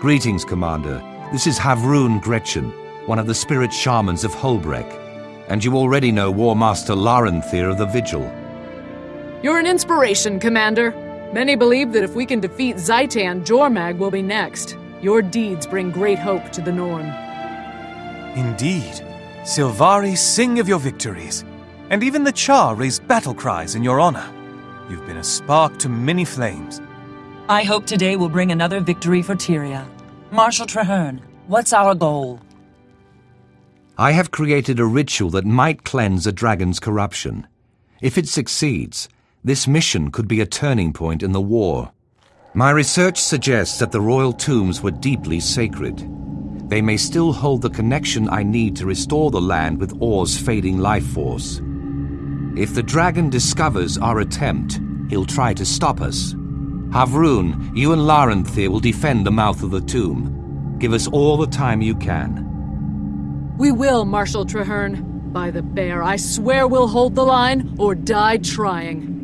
Greetings, Commander. This is Havroun Gretchen, one of the spirit shamans of Hoelbrak. And you already know War Master Laranthir of the Vigil. You're an inspiration, Commander. Many believe that if we can defeat Zhaitan, Jormag will be next. Your deeds bring great hope to the Norn. Indeed. Sylvari sing of your victories, and even the Charr raise battle cries in your honor. You've been a spark to many flames. I hope today will bring another victory for Tyria. Marshal Trahearne, what's our goal? I have created a ritual that might cleanse a dragon's corruption. If it succeeds, this mission could be a turning point in the war. My research suggests that the royal tombs were deeply sacred. They may still hold the connection I need to restore the land with Orr's fading life force. If the dragon discovers our attempt, he'll try to stop us. Havroun, you and Laranthir will defend the mouth of the tomb. Give us all the time you can. We will, Marshal Trahearne. By the bear, I swear we'll hold the line or die trying.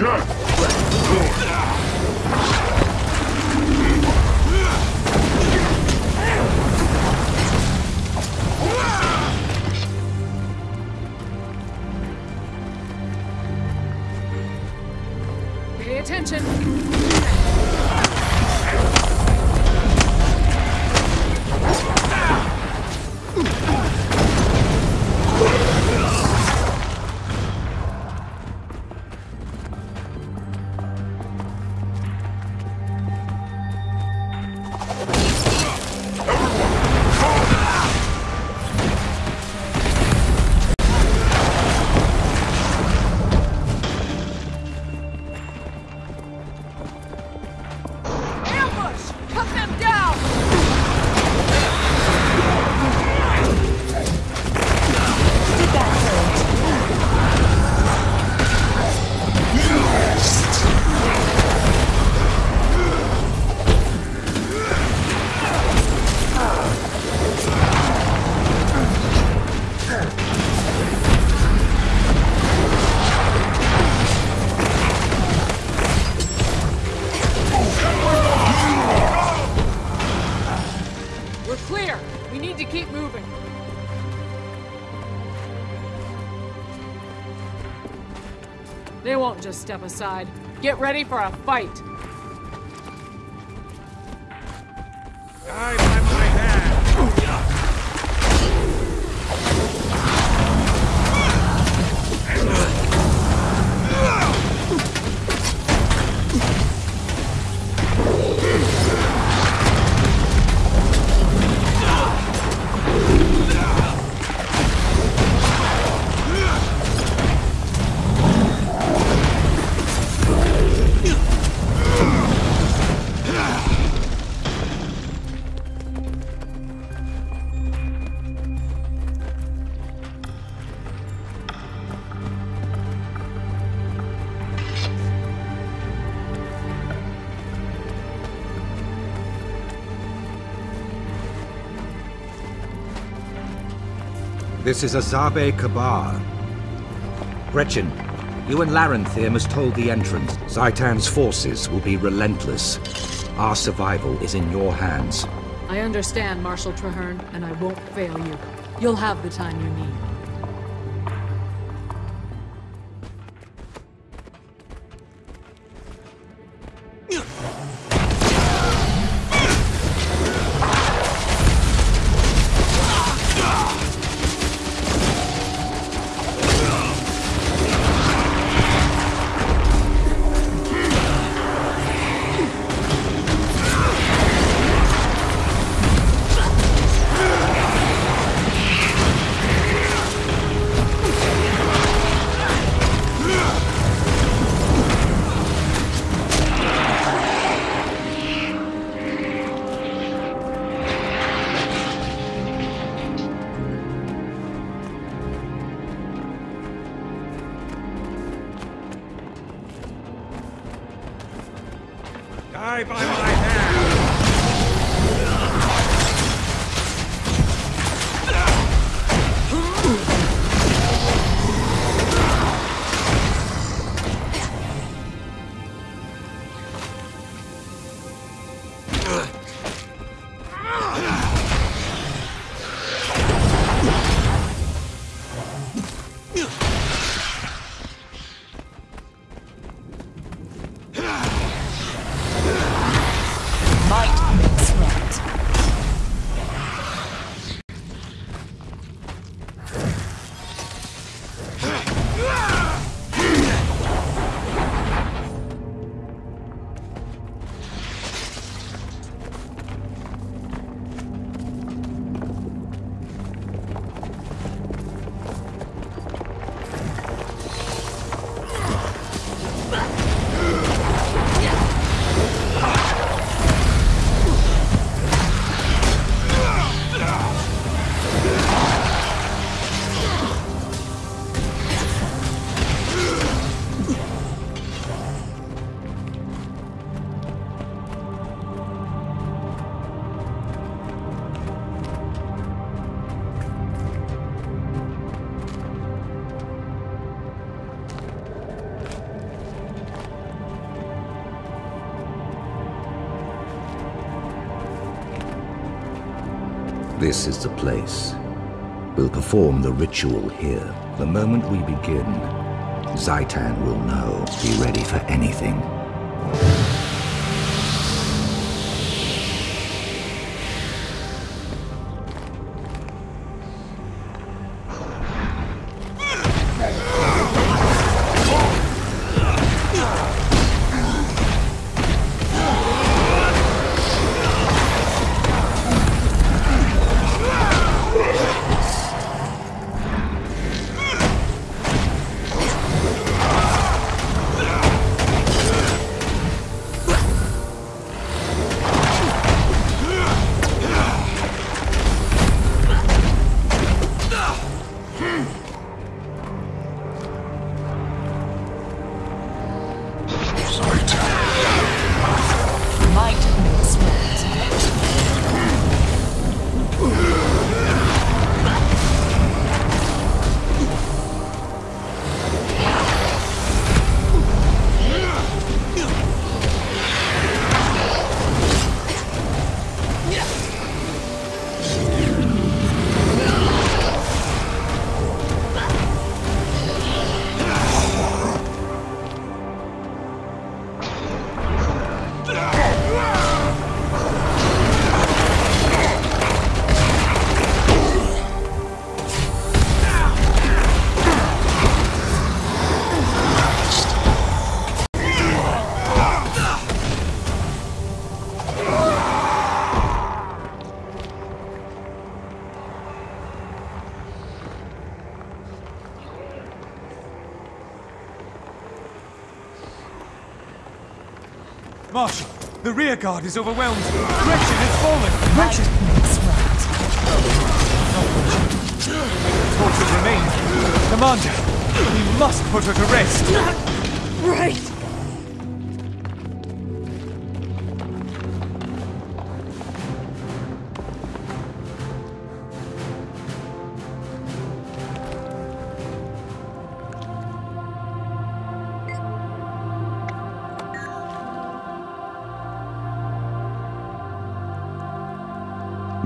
Pay attention. Won't just step aside. Get ready for a fight. This is Azabe Kabar. Gretchen, you and Laranthir must hold the entrance. Zhaitan's forces will be relentless. Our survival is in your hands. I understand, Marshal Trahearne, and I won't fail you. You'll have the time you need. By my This is the place. We'll perform the ritual here. The moment we begin, Zhaitan will know. Be ready for anything. Marshal, the rear guard is overwhelmed. Gretchen has fallen. Gretchen! Makes right. Torches remain. Commander, we must put her to rest. Right!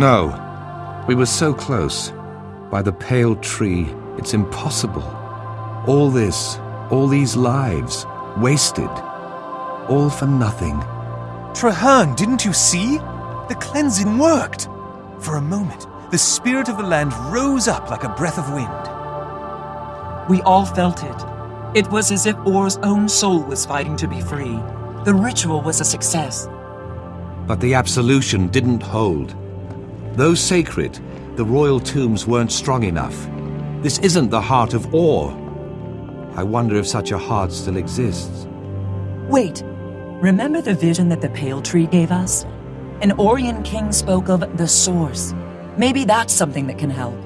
No. We were so close. By the pale tree, it's impossible. All this, all these lives, wasted. All for nothing. Trahearne, didn't you see? The cleansing worked. For a moment, the spirit of the land rose up like a breath of wind. We all felt it. It was as if Orr's own soul was fighting to be free. The ritual was a success. But the absolution didn't hold. Though sacred, the royal tombs weren't strong enough. This isn't the heart of Orr. I wonder if such a heart still exists. Wait, remember the vision that the Pale Tree gave us? An Orrian king spoke of the source. Maybe that's something that can help.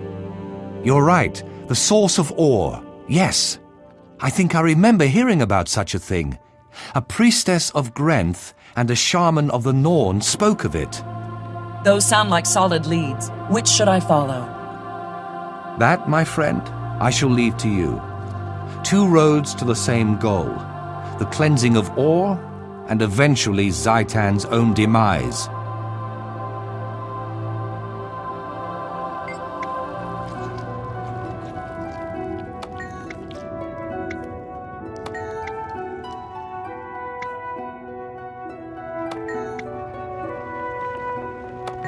You're right. The source of Orr. Yes. I think I remember hearing about such a thing. A priestess of Grenth and a shaman of the Norn spoke of it. Those sound like solid leads. Which should I follow? That, my friend, I shall leave to you. Two roads to the same goal the cleansing of Orr and eventually Zhaitan's own demise.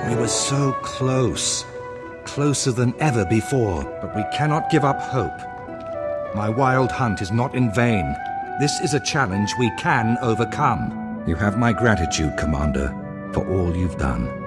We were so close. Closer than ever before, but we cannot give up hope. My wild hunt is not in vain. This is a challenge we can overcome. You have my gratitude, Commander, for all you've done.